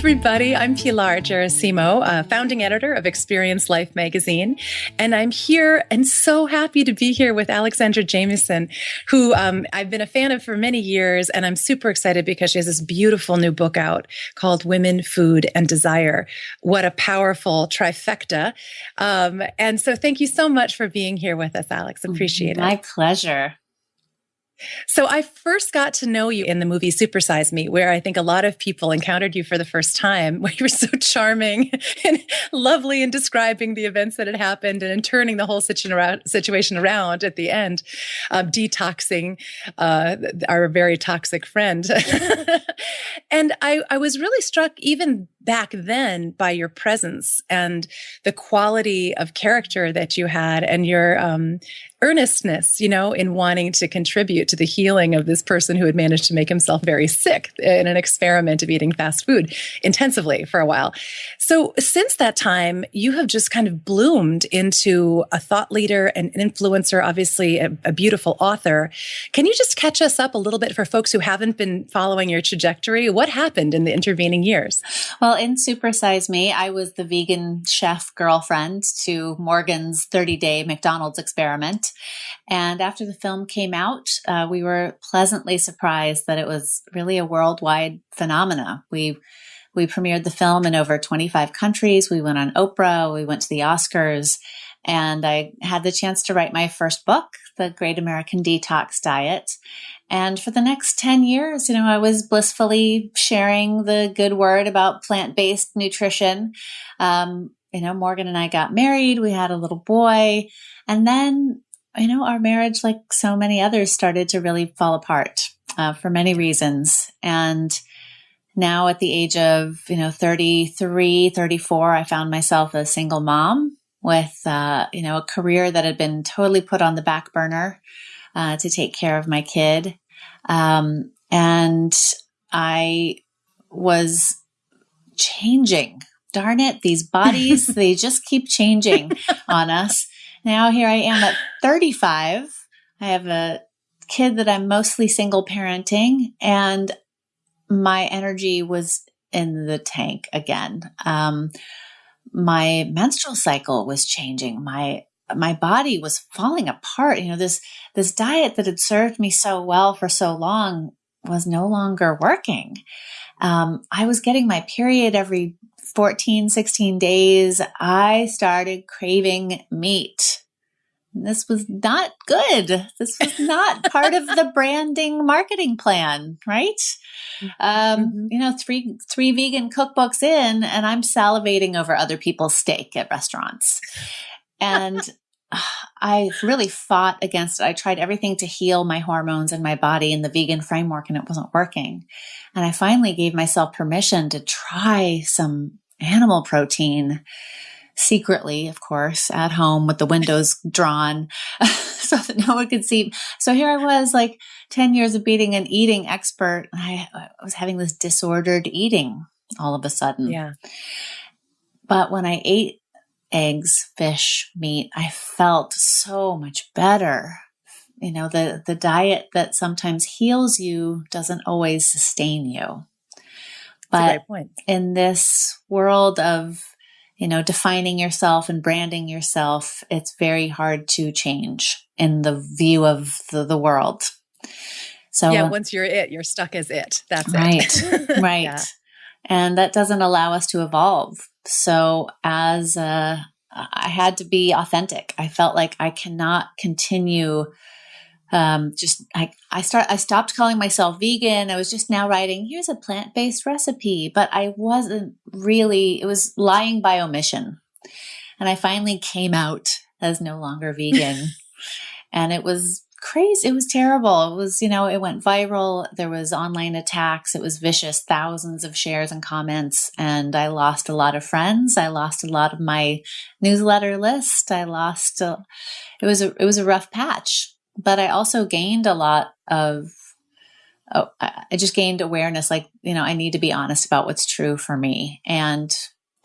everybody. I'm Pilar Gerasimo, uh, founding editor of Experience Life magazine. And I'm here and so happy to be here with Alexandra Jamieson, who um, I've been a fan of for many years. And I'm super excited because she has this beautiful new book out called Women, Food, and Desire. What a powerful trifecta. Um, and so thank you so much for being here with us, Alex. Appreciate My it. My pleasure. So I first got to know you in the movie Supersize Me, where I think a lot of people encountered you for the first time, where you were so charming and lovely in describing the events that had happened and in turning the whole situation around at the end, um, detoxing uh, our very toxic friend. and I, I was really struck even back then by your presence and the quality of character that you had and your um, earnestness, you know, in wanting to contribute to the healing of this person who had managed to make himself very sick in an experiment of eating fast food intensively for a while. So since that time, you have just kind of bloomed into a thought leader, and an influencer, obviously a, a beautiful author. Can you just catch us up a little bit for folks who haven't been following your trajectory? What happened in the intervening years? Well, in Supersize Me, I was the vegan chef girlfriend to Morgan's 30 day McDonald's experiment. And after the film came out, uh, we were pleasantly surprised that it was really a worldwide phenomena. We we premiered the film in over 25 countries. We went on Oprah. We went to the Oscars. And I had the chance to write my first book, The Great American Detox Diet. And for the next 10 years, you know, I was blissfully sharing the good word about plant based nutrition. Um, you know, Morgan and I got married. We had a little boy. And then you know, our marriage, like so many others, started to really fall apart uh, for many reasons. And now at the age of, you know, 33, 34, I found myself a single mom with, uh, you know, a career that had been totally put on the back burner uh, to take care of my kid. Um, and I was changing. Darn it, these bodies, they just keep changing on us. Now here I am at 35. I have a kid that I'm mostly single parenting, and my energy was in the tank again. Um, my menstrual cycle was changing. My my body was falling apart. You know, this this diet that had served me so well for so long was no longer working. Um, I was getting my period every 14, 16 days, I started craving meat. This was not good. This was not part of the branding marketing plan, right? Um, mm-hmm. You know, three three vegan cookbooks in, and I'm salivating over other people's steak at restaurants. And I really fought against it. I tried everything to heal my hormones and my body in the vegan framework, and it wasn't working. And I finally gave myself permission to try some animal protein secretly, of course, at home with the windows drawn so that no one could see. So here I was, like 10 years of being an eating expert. I, I was having this disordered eating all of a sudden. Yeah. But when I ate eggs, fish, meat, I felt so much better. You know, the, the diet that sometimes heals you doesn't always sustain you. But in this world of, you know, defining yourself and branding yourself, it's very hard to change in the view of the, the world. So yeah, once you're it, you're stuck as it. That's right, it. right, yeah. And that doesn't allow us to evolve. So as a, I had to be authentic. I felt like I cannot continue um, just I, I start I stopped calling myself vegan. I was just now writing, here's a plant-based recipe, but I wasn't really, it was lying by omission. And I finally came out as no longer vegan. and it was crazy. It was terrible. It was, you know, it went viral. There was online attacks. It was vicious, thousands of shares and comments. And I lost a lot of friends. I lost a lot of my newsletter list. I lost, a, it was a, it was a rough patch but I also gained a lot of oh, I just gained awareness like, you know, I need to be honest about what's true for me. And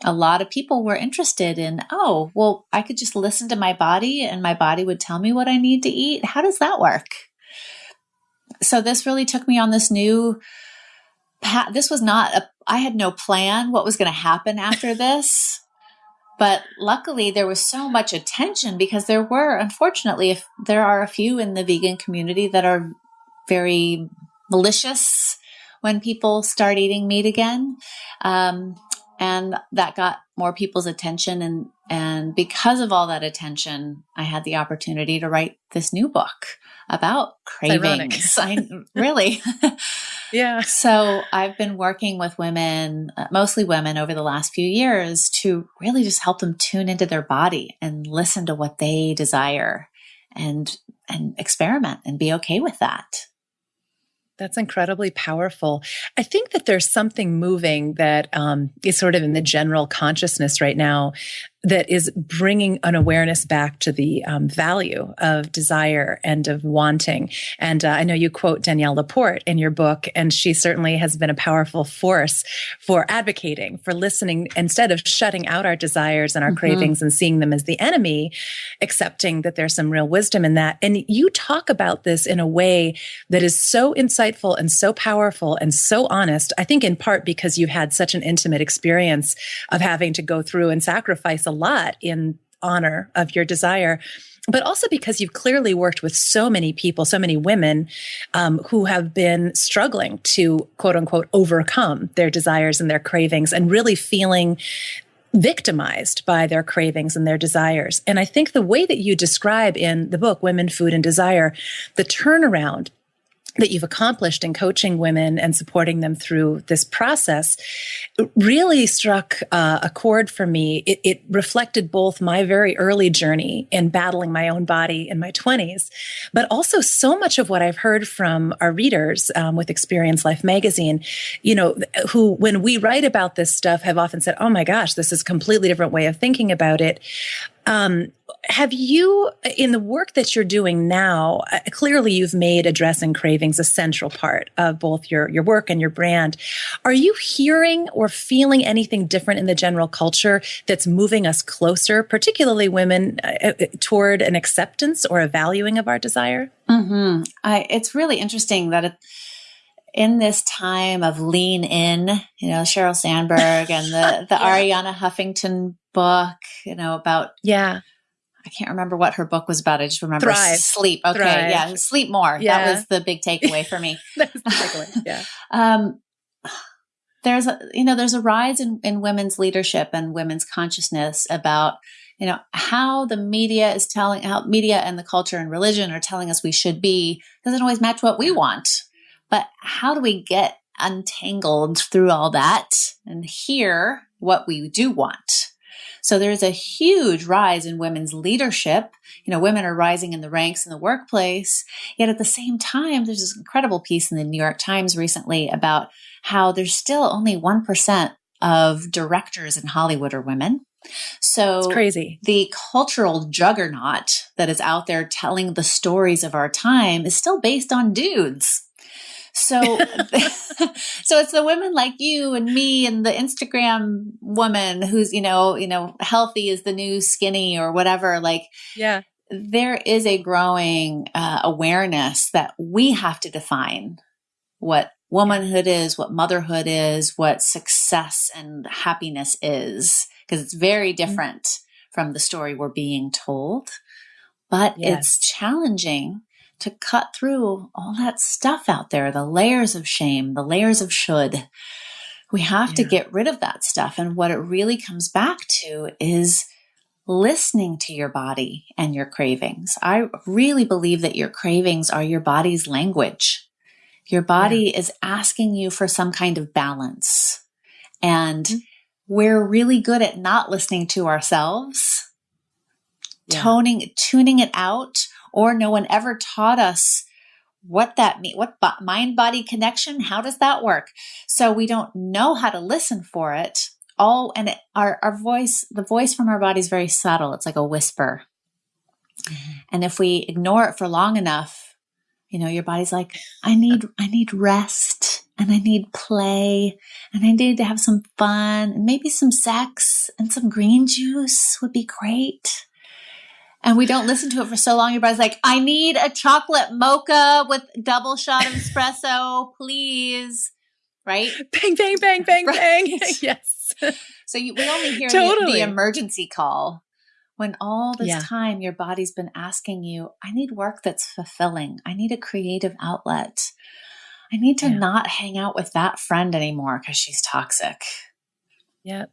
a lot of people were interested in, oh, well, I could just listen to my body and my body would tell me what I need to eat. How does that work? So this really took me on this new path. This was not a, I had no plan what was going to happen after this. But luckily, there was so much attention because there were, unfortunately, if there are a few in the vegan community that are very malicious when people start eating meat again. Um, and that got more people's attention. And and because of all that attention i had the opportunity to write this new book about cravings. I really? Yeah. So i've been working with women uh, mostly women over the last few years to really just help them tune into their body and listen to what they desire and and experiment and be okay with that that's incredibly powerful. I think that there's something moving that um, is sort of in the general consciousness right now that is bringing an awareness back to the um, value of desire and of wanting. And uh, I know you quote Danielle Laporte in your book, and she certainly has been a powerful force for advocating, for listening, instead of shutting out our desires and our mm-hmm. cravings and seeing them as the enemy, accepting that there's some real wisdom in that. And you talk about this in a way that is so insightful and so powerful and so honest. I think in part because you had such an intimate experience of having to go through and sacrifice a lot in honor of your desire but also because you've clearly worked with so many people, so many women um, who have been struggling to quote unquote overcome their desires and their cravings and really feeling victimized by their cravings and their desires. And I think the way that you describe in the book, Women, Food, and Desire, the turnaround that you've accomplished in coaching women and supporting them through this process really struck uh, a chord for me. It, it, reflected both my very early journey in battling my own body in my 20s, but also so much of what I've heard from our readers um, with Experience Life magazine, you know, who, when we write about this stuff, have often said, Oh my gosh, this is a completely different way of thinking about it. Um, have you, in the work that you're doing now, uh, clearly you've made addressing cravings a central part of both your, your work and your brand. Are you hearing or feeling anything different in the general culture that's moving us closer, particularly women, uh, uh toward an acceptance or a valuing of our desire? Mm-hmm. I, it's really interesting that it, in this time of lean in, you know, Sheryl Sandberg and the, the yeah. Arianna Huffington book, you know, about yeah. I can't remember what her book was about. I just remember Thrive. sleep. Okay, Thrive. yeah, sleep more. Yeah. That was the big takeaway for me. That's the takeaway. Yeah. um, there's a you know there's a rise in, in women's leadership and women's consciousness about you know how the media is telling how media and the culture and religion are telling us we should be doesn't always match what we want but how do we get untangled through all that and hear what we do want so there's a huge rise in women's leadership. You know, women are rising in the ranks in the workplace. Yet at the same time, there's this incredible piece in the New York Times recently about how there's still only 1% of directors in Hollywood are women. So it's crazy. The cultural juggernaut that is out there telling the stories of our time is still based on dudes. So, so it's the women like you and me and the Instagram woman who's, you know, you know, healthy is the new skinny or whatever. Like, yeah, there is a growing uh, awareness that we have to define what womanhood is, what motherhood is, what success and happiness is, because it's very mm-hmm. different mm-hmm. from the story we're being told. But yes. it's challenging to cut through all that stuff out there, the layers of shame, the layers of should. We have yeah. to get rid of that stuff. And what it really comes back to is listening to your body and your cravings. I really believe that your cravings are your body's language. Your body yeah. is asking you for some kind of balance. And mm-hmm. we're really good at not listening to ourselves, yeah. toning, tuning it out or no one ever taught us what that mean what mind body connection how does that work? So we don't know how to listen for it. All and it, our our voice the voice from our body is very subtle. It's like a whisper. Mm-hmm. and if we ignore it for long enough you know your body's like i need i need rest and i need play and i need to have some fun and maybe some sex and some green juice would be great and we don't listen to it for so long, your body's like, I need a chocolate mocha with double shot of espresso, please. right? Bang, bang, bang, bang, right. bang. yes. So you, we only hear totally. the, the, emergency call when all this yeah. time your body's been asking you, I need work that's fulfilling. I need a creative outlet. I need to yeah. not hang out with that friend anymore because she's toxic. Yep.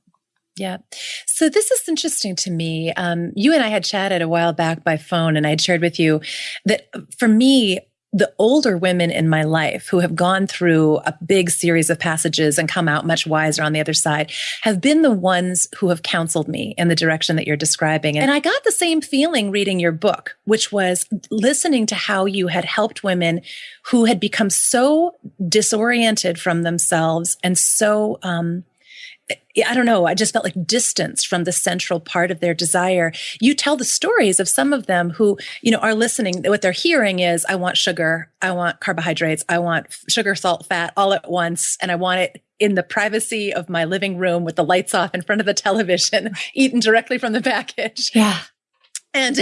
Yeah. So this is interesting to me. Um, you and I had chatted a while back by phone, and I had shared with you that for me, the older women in my life who have gone through a big series of passages and come out much wiser on the other side have been the ones who have counseled me in the direction that you're describing. And I got the same feeling reading your book, which was listening to how you had helped women who had become so disoriented from themselves and so, um, I don't know, I just felt like distance from the central part of their desire. You tell the stories of some of them who, you know, are listening. What they're hearing is, I want sugar, I want carbohydrates, I want sugar, salt, fat all at once, and I want it in the privacy of my living room with the lights off in front of the television, eaten directly from the package. Yeah. And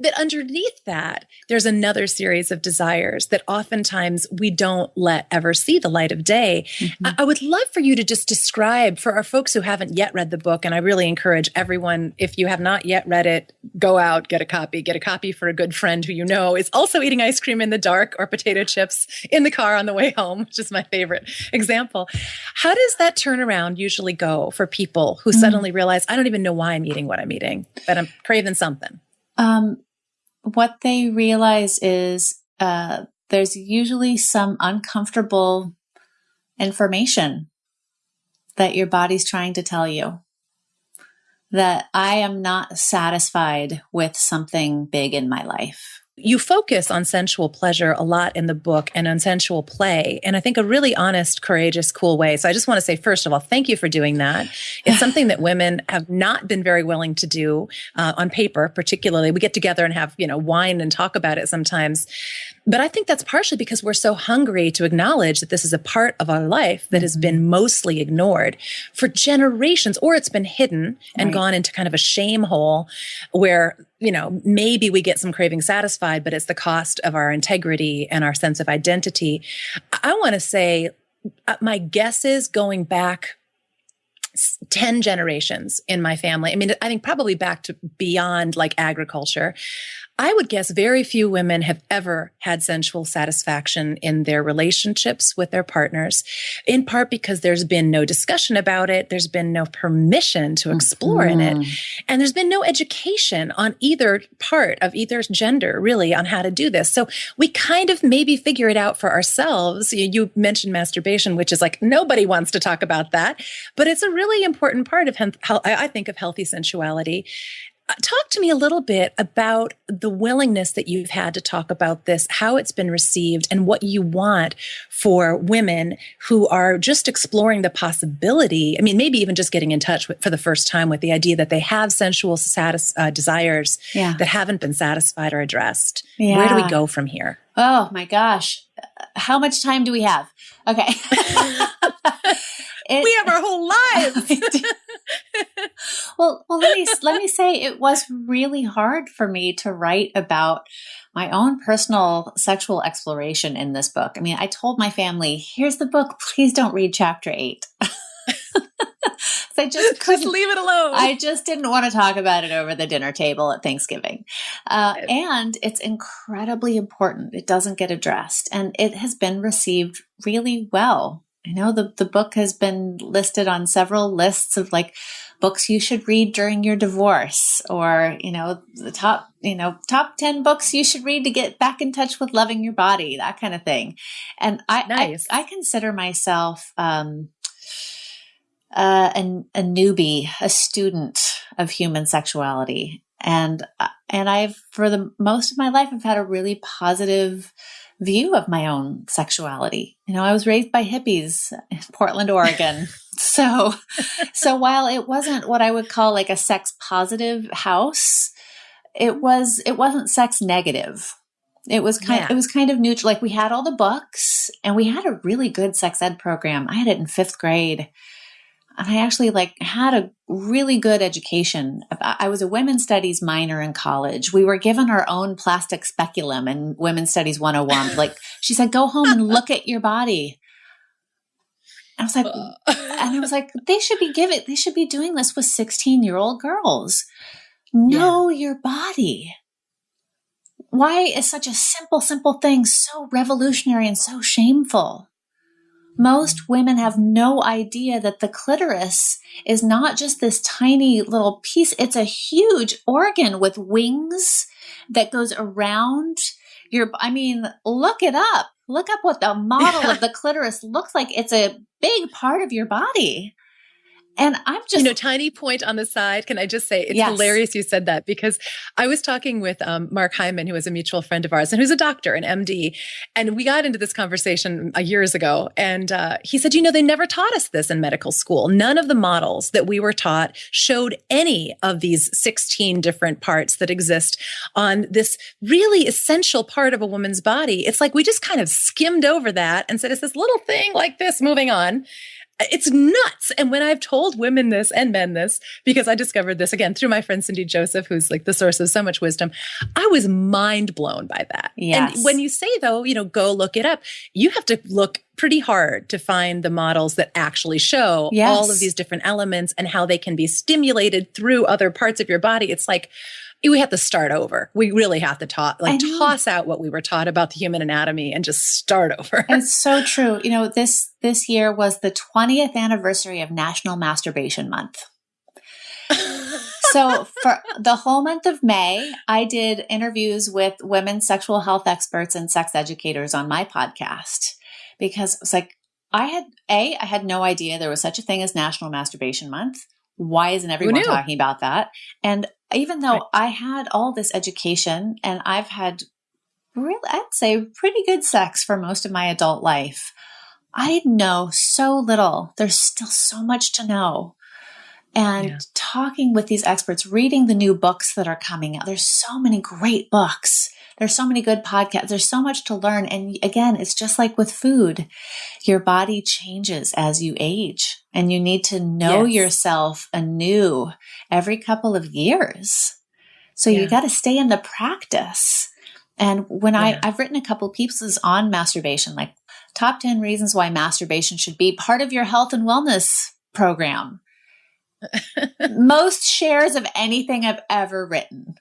that underneath that, there's another series of desires that oftentimes we don't let ever see the light of day. Mm-hmm. I, I, would love for you to just describe for our folks who haven't yet read the book. And I really encourage everyone, if you have not yet read it, go out, get a copy, get a copy for a good friend who you know is also eating ice cream in the dark or potato chips in the car on the way home, which is my favorite example. How does that turnaround usually go for people who mm-hmm. suddenly realize, I don't even know why I'm eating what I'm eating, but I'm craving something? Um, what they realize is uh, there's usually some uncomfortable information that your body's trying to tell you that I am not satisfied with something big in my life. You focus on sensual pleasure a lot in the book and on sensual play, and I think a really honest, courageous, cool way. So I just want to say, first of all, thank you for doing that. It's something that women have not been very willing to do uh, on paper, particularly. We get together and have, you know, wine and talk about it sometimes. But I think that's partially because we're so hungry to acknowledge that this is a part of our life that has been mm-hmm. mostly ignored for generations, or it's been hidden and right. gone into kind of a shame hole where, you know, maybe we get some craving satisfied, but it's the cost of our integrity and our sense of identity. I want to say, uh, my guess is going back 10 generations in my family. I mean, I think probably back to beyond like agriculture. I would guess very few women have ever had sensual satisfaction in their relationships with their partners, in part because there's been no discussion about it. There's been no permission to explore mm-hmm. in it. Mm-hmm. And there's been no education on either part of either gender, really, on how to do this. So we kind of maybe figure it out for ourselves. You mentioned masturbation, which is like nobody wants to talk about that, but it's a really important part of, I think, of healthy sensuality. Talk to me a little bit about the willingness that you've had to talk about this, how it's been received, and what you want for women who are just exploring the possibility. I mean, maybe even just getting in touch with, for the first time with the idea that they have sensual satis- uh, desires yeah. that haven't been satisfied or addressed. Yeah. Where do we go from here? Oh my gosh. How much time do we have? Okay. It, we have our whole lives. well, well, let me let me say it was really hard for me to write about my own personal sexual exploration in this book. I mean, I told my family, "Here's the book. Please don't read chapter 8." I just couldn't just leave it alone. I just didn't want to talk about it over the dinner table at Thanksgiving. Uh, and it's incredibly important. It doesn't get addressed, and it has been received really well I know the, the book has been listed on several lists of like books you should read during your divorce or, you know, the top, you know, top 10 books you should read to get back in touch with loving your body, that kind of thing. And I, nice. I, I, consider myself, um, uh, an, a newbie, a student of human sexuality. And, uh, and I've, for the most of my life, I've had a really positive, view of my own sexuality. You know, I was raised by hippies in Portland, Oregon. so, so while it wasn't what I would call like a sex positive house, it was, it wasn't sex negative. It was kind, yeah. it was kind of neutral. Like we had all the books and we had a really good sex ed program. I had it in fifth grade and I actually like had a really good education. I was a women's studies minor in college. We were given our own plastic speculum in women's studies 101. like she said, go home and look at your body. I was like, uh. and I was like, they should be giving, they should be doing this with 16 year old girls. Know yeah. your body. Why is such a simple, simple thing so revolutionary and so shameful? Most women have no idea that the clitoris is not just this tiny little piece. It's a huge organ with wings that goes around your, I mean, look it up. Look up what the model of the clitoris looks like. It's a big part of your body. And I'm just, you know, tiny point on the side. Can I just say it's yes. hilarious you said that because I was talking with um, Mark Hyman, who is a mutual friend of ours and who's a doctor, an MD, and we got into this conversation uh, years ago. And uh, he said, you know, they never taught us this in medical school. None of the models that we were taught showed any of these 16 different parts that exist on this really essential part of a woman's body. It's like we just kind of skimmed over that and said, it's this little thing like this moving on. It's nuts. And when I've told women this and men this, because I discovered this again through my friend Cindy Joseph, who's like the source of so much wisdom, I was mind blown by that. Yes. And when you say though, you know, go look it up, you have to look pretty hard to find the models that actually show yes. all of these different elements and how they can be stimulated through other parts of your body. It's like, we have to start over. We really have to talk, like toss out what we were taught about the human anatomy and just start over. It's so true. You know, this this year was the 20th anniversary of National Masturbation Month. so for the whole month of May, I did interviews with women sexual health experts and sex educators on my podcast because it was like I had a I had no idea there was such a thing as National Masturbation Month. Why isn't everyone talking about that? And even though right. I had all this education and I've had really, I'd say pretty good sex for most of my adult life, I know so little. There's still so much to know. And yeah. talking with these experts, reading the new books that are coming out, there's so many great books. There's so many good podcasts. There's so much to learn. And again, it's just like with food. Your body changes as you age and you need to know yes. yourself anew every couple of years. So yeah. you got to stay in the practice. And when yeah. I, I've written a couple pieces on masturbation, like top 10 reasons why masturbation should be part of your health and wellness program. Most shares of anything I've ever written.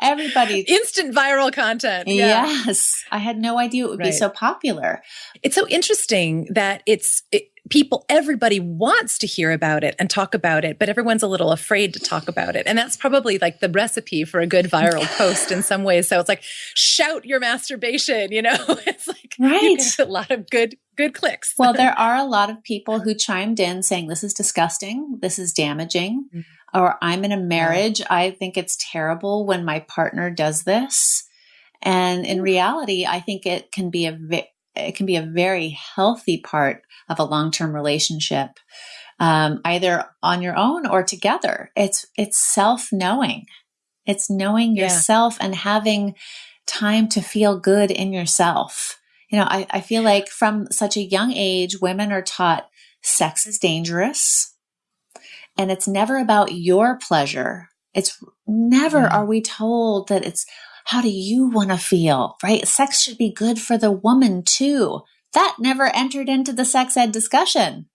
Everybody. Instant viral content. Yeah. Yes. I had no idea it would right. be so popular. It's so interesting that it's, it, people, everybody wants to hear about it and talk about it, but everyone's a little afraid to talk about it. And that's probably like the recipe for a good viral post in some ways. So it's like, shout your masturbation, you know? It's like right. a lot of good, good clicks. well, there are a lot of people who chimed in saying, this is disgusting. This is damaging. Mm-hmm or I'm in a marriage. I think it's terrible when my partner does this. And in reality, I think it can be a it can be a very healthy part of a long term relationship, um, either on your own or together. It's it's self knowing. It's knowing yeah. yourself and having time to feel good in yourself. You know, I, I feel like from such a young age, women are taught sex is dangerous. And it's never about your pleasure. It's never mm. are we told that it's how do you want to feel, right? Sex should be good for the woman too. That never entered into the sex ed discussion.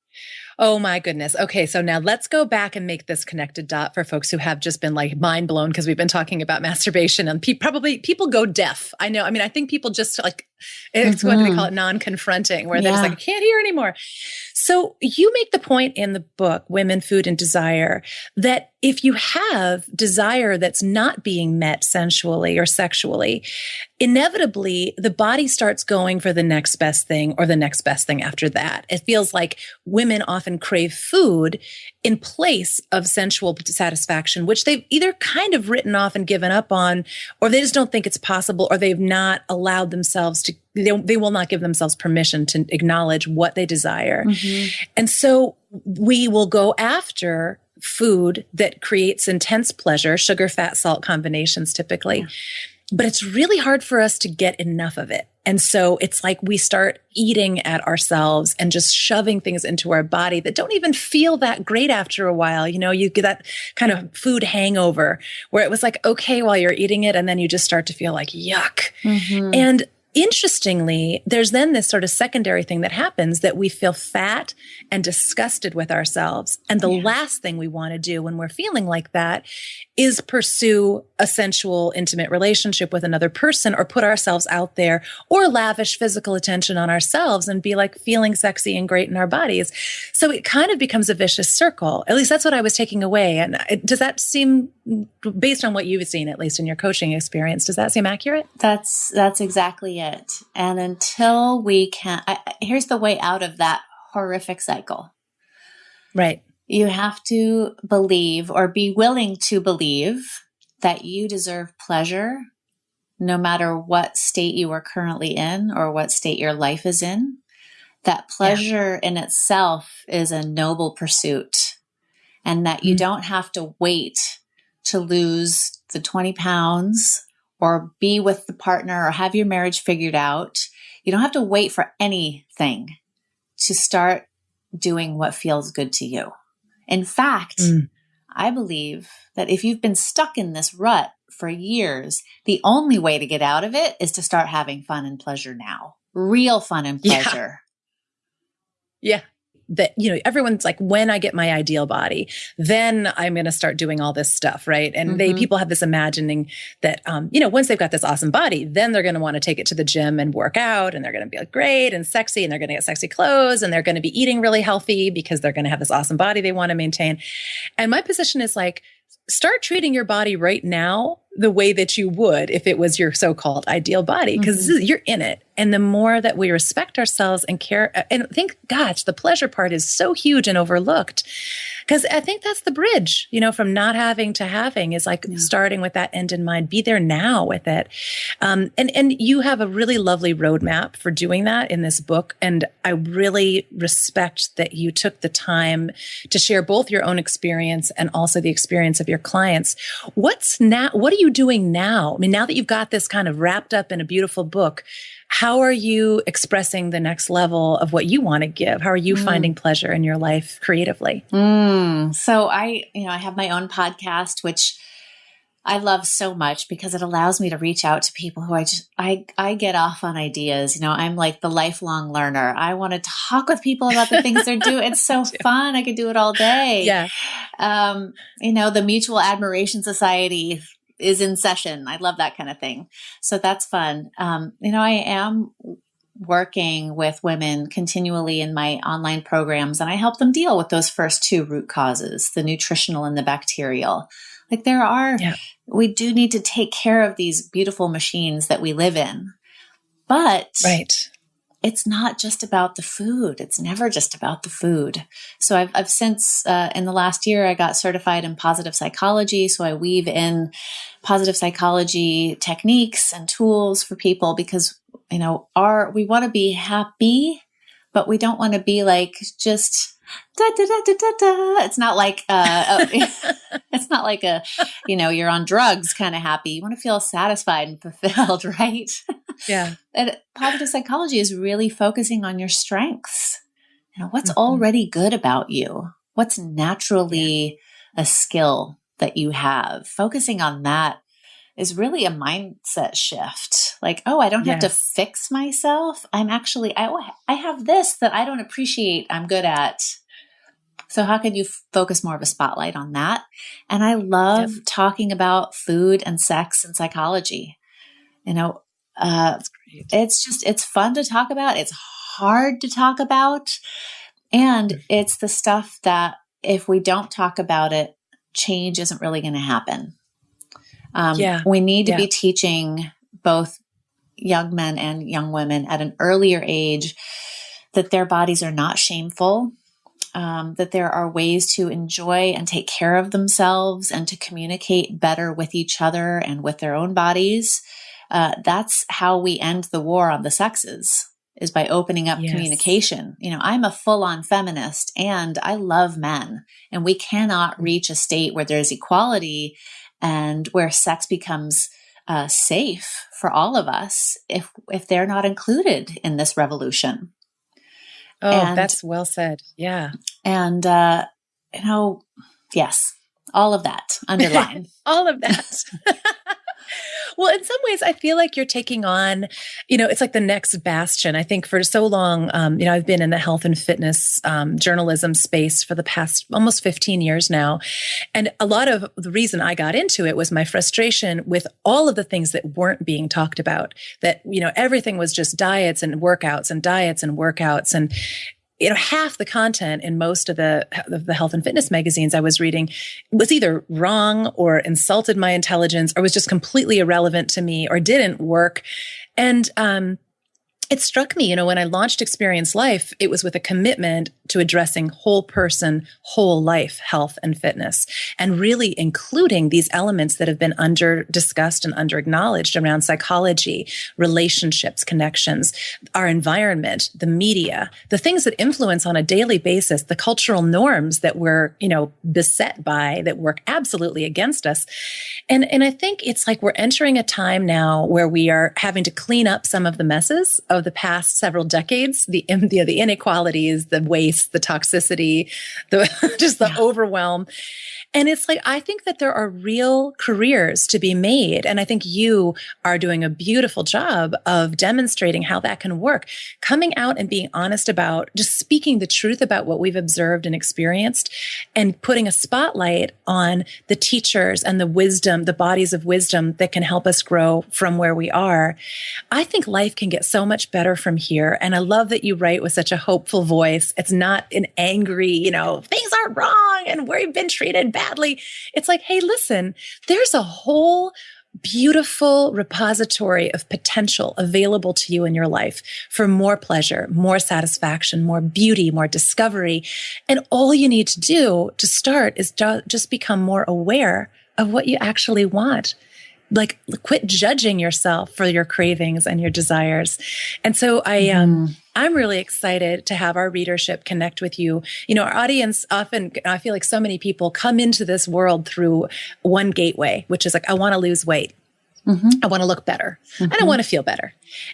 Oh my goodness. Okay. So now let's go back and make this connected dot for folks who have just been like mind blown because we've been talking about masturbation and pe- probably people go deaf. I know. I mean, I think people just like, it's mm-hmm. what do they call it? Non confronting, where they're just like, I can't hear anymore. So you make the point in the book, Women, Food, and Desire, that if you have desire that's not being met sensually or sexually, inevitably the body starts going for the next best thing or the next best thing after that. It feels like women often crave food in place of sensual satisfaction, which they've either kind of written off and given up on, or they just don't think it's possible, or they've not allowed themselves to, they, they will not give themselves permission to acknowledge what they desire. Mm-hmm. And so we will go after food that creates intense pleasure, sugar, fat, salt combinations typically. Yeah but it's really hard for us to get enough of it. And so it's like we start eating at ourselves and just shoving things into our body that don't even feel that great after a while. You know, you get that kind of food hangover where it was like, okay, while you're eating it. And then you just start to feel like yuck. Mm-hmm. And interestingly, there's then this sort of secondary thing that happens that we feel fat and disgusted with ourselves. And the yeah. last thing we want to do when we're feeling like that is pursue a sensual, intimate relationship with another person or put ourselves out there or lavish physical attention on ourselves and be like feeling sexy and great in our bodies. So it kind of becomes a vicious circle. At least that's what I was taking away. And does that seem, based on what you've seen, at least in your coaching experience, does that seem accurate? That's, that's exactly it. And until we can, I, here's the way out of that horrific cycle. Right you have to believe or be willing to believe that you deserve pleasure no matter what state you are currently in or what state your life is in. That pleasure yeah. in itself is a noble pursuit, and that you mm-hmm. don't have to wait to lose the 20 pounds or be with the partner or have your marriage figured out. You don't have to wait for anything to start doing what feels good to you. In fact, mm. I believe that if you've been stuck in this rut for years, the only way to get out of it is to start having fun and pleasure now. Real fun and pleasure. Yeah. yeah that you know everyone's like when i get my ideal body then i'm going to start doing all this stuff right and mm-hmm. they people have this imagining that um you know once they've got this awesome body then they're going to want to take it to the gym and work out and they're going to be like great and sexy and they're going to get sexy clothes and they're going to be eating really healthy because they're going to have this awesome body they want to maintain and my position is like start treating your body right now the way that you would if it was your so-called ideal body because mm-hmm. you're in it and the more that we respect ourselves and care and think gosh the pleasure part is so huge and overlooked because i think that's the bridge you know from not having to having is like yeah. starting with that end in mind be there now with it um, and and you have a really lovely roadmap for doing that in this book and i really respect that you took the time to share both your own experience and also the experience of your clients what's now what are you doing now i mean now that you've got this kind of wrapped up in a beautiful book how are you expressing the next level of what you want to give? How are you mm. finding pleasure in your life creatively? Mm. So I, you know, I have my own podcast, which I love so much because it allows me to reach out to people who I just I I get off on ideas. You know, I'm like the lifelong learner. I want to talk with people about the things they're doing. It's so fun. I could do it all day. Yeah. Um, you know, the Mutual Admiration Society is in session. I love that kind of thing. So that's fun. Um, you know, I am working with women continually in my online programs and I help them deal with those first two root causes, the nutritional and the bacterial. Like there are, yeah. we do need to take care of these beautiful machines that we live in. But right it's not just about the food. It's never just about the food. So I've, I've since, uh, in the last year, I got certified in positive psychology. So I weave in positive psychology techniques and tools for people because, you know, our, we want to be happy, but we don't want to be like just, Da, da, da, da, da, da. It's not like uh, it's not like a you know you're on drugs kind of happy. You want to feel satisfied and fulfilled, right? Yeah. and positive psychology is really focusing on your strengths. You know what's mm-hmm. already good about you. What's naturally yeah. a skill that you have. Focusing on that is really a mindset shift. Like, oh, I don't yes. have to fix myself. I'm actually, I, I have this that I don't appreciate. I'm good at. So how can you focus more of a spotlight on that? And I love yep. talking about food and sex and psychology. You know, uh, it's just, it's fun to talk about. It's hard to talk about. And it's the stuff that if we don't talk about it, change isn't really going to happen. Um, yeah. We need to yeah. be teaching both young men and young women at an earlier age that their bodies are not shameful, um, that there are ways to enjoy and take care of themselves and to communicate better with each other and with their own bodies. Uh, that's how we end the war on the sexes is by opening up yes. communication. You know, I'm a full on feminist and I love men, and we cannot reach a state where there's equality and where sex becomes uh, safe for all of us if if they're not included in this revolution. Oh, and, that's well said. Yeah, and uh, you know, yes, all of that underline all of that. well, in some ways, I feel like you're taking on, you know, it's like the next bastion. I think for so long, um, you know, I've been in the health and fitness um, journalism space for the past almost 15 years now. And a lot of the reason I got into it was my frustration with all of the things that weren't being talked about, that, you know, everything was just diets and workouts and diets and workouts. And you know half the content in most of the of the health and fitness magazines i was reading was either wrong or insulted my intelligence or was just completely irrelevant to me or didn't work. And um it struck me, you know, when I launched Experience Life, it was with a commitment to addressing whole person, whole life health and fitness, and really including these elements that have been under discussed and under acknowledged around psychology, relationships, connections, our environment, the media, the things that influence on a daily basis, the cultural norms that we're, you know, beset by that work absolutely against us. And, and I think it's like we're entering a time now where we are having to clean up some of the messes of the past several decades, the, the, the inequalities, the waste, the toxicity, the just the yeah. overwhelm. And it's like, I think that there are real careers to be made. And I think you are doing a beautiful job of demonstrating how that can work. Coming out and being honest about just speaking the truth about what we've observed and experienced and putting a spotlight on the teachers and the wisdom, the bodies of wisdom that can help us grow from where we are. I think life can get so much better from here. And I love that you write with such a hopeful voice. It's not an angry, you know, things are wrong and we've been treated bad badly. It's like, hey, listen, there's a whole beautiful repository of potential available to you in your life for more pleasure, more satisfaction, more beauty, more discovery. And all you need to do to start is just become more aware of what you actually want like quit judging yourself for your cravings and your desires. And so I um mm. I'm really excited to have our readership connect with you. You know, our audience often I feel like so many people come into this world through one gateway, which is like I want to lose weight. Mm-hmm. I want to look better mm-hmm. and I mm-hmm. want to feel better.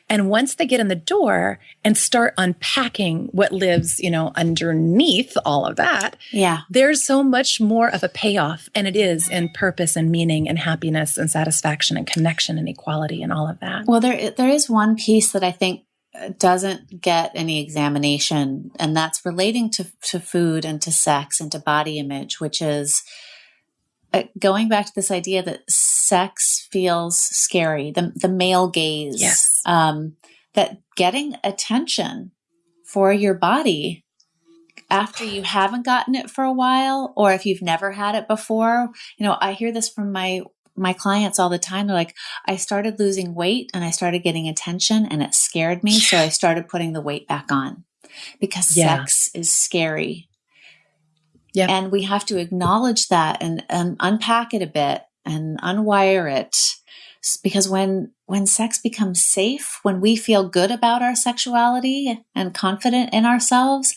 And once they get in the door and start unpacking what lives, you know, underneath all of that, yeah, there's so much more of a payoff. And it is in purpose and meaning and happiness and satisfaction and connection and equality and all of that. Well, there, there is one piece that I think doesn't get any examination, and that's relating to, to food and to sex and to body image, which is uh, going back to this idea that sex feels scary, the, the male gaze, yes. um, that getting attention for your body after you haven't gotten it for a while, or if you've never had it before, you know, I hear this from my my clients all the time. They're like, I started losing weight and I started getting attention and it scared me. So I started putting the weight back on because yeah. sex is scary yeah. And we have to acknowledge that and, and unpack it a bit and unwire it. Because when, when sex becomes safe, when we feel good about our sexuality and confident in ourselves,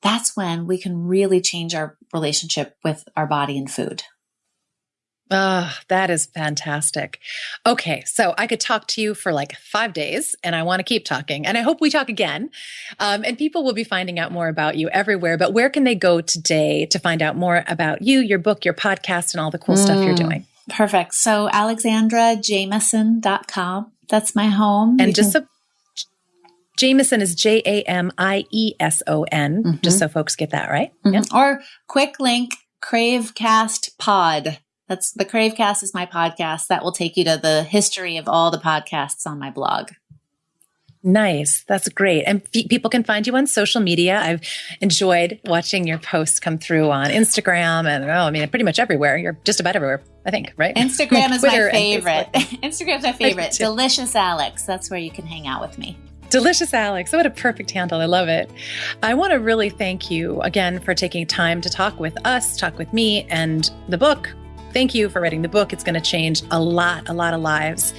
that's when we can really change our relationship with our body and food. Oh, that is fantastic. Okay, so I could talk to you for like five days, and I want to keep talking. And I hope we talk again. Um, and people will be finding out more about you everywhere. But where can they go today to find out more about you, your book, your podcast, and all the cool mm, stuff you're mm, doing? Perfect. So, alexandrajamieson.com. That's my home. And you just can- so Jamieson is J A M I E S O N, mm-hmm. just so folks get that right. Mm-hmm. Yeah. Or quick link, Cravecast Pod. That's the Cravecast is my podcast that will take you to the history of all the podcasts on my blog. Nice. That's great. And f- people can find you on social media. I've enjoyed watching your posts come through on Instagram and oh, I mean, pretty much everywhere. You're just about everywhere, I think, right? Instagram is my favorite. Instagram's my favorite. Delicious Alex. That's where you can hang out with me. Delicious Alex. What a perfect handle. I love it. I want to really thank you again for taking time to talk with us, talk with me, and the book Thank you for writing the book. It's going to change a lot, a lot of lives.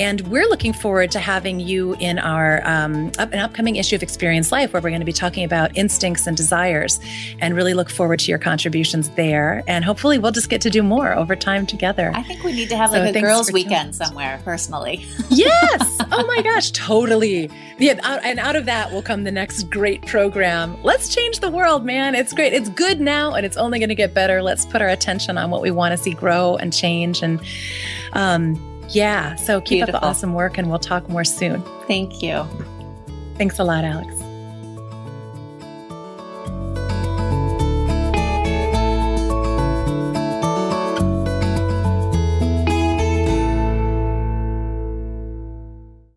And we're looking forward to having you in our um, up, an upcoming issue of Experience Life, where we're going to be talking about instincts and desires, and really look forward to your contributions there. And hopefully, we'll just get to do more over time together. I think we need to have so like a girls' weekend somewhere, personally. yes. Oh my gosh, totally. Yeah, and out of that will come the next great program. Let's change the world, man. It's great. It's good now, and it's only going to get better. Let's put our attention on what we want to see grow and change. And um, Yeah. So keep Beautiful. up the awesome work and we'll talk more soon. Thank you. Thanks a lot, Alex.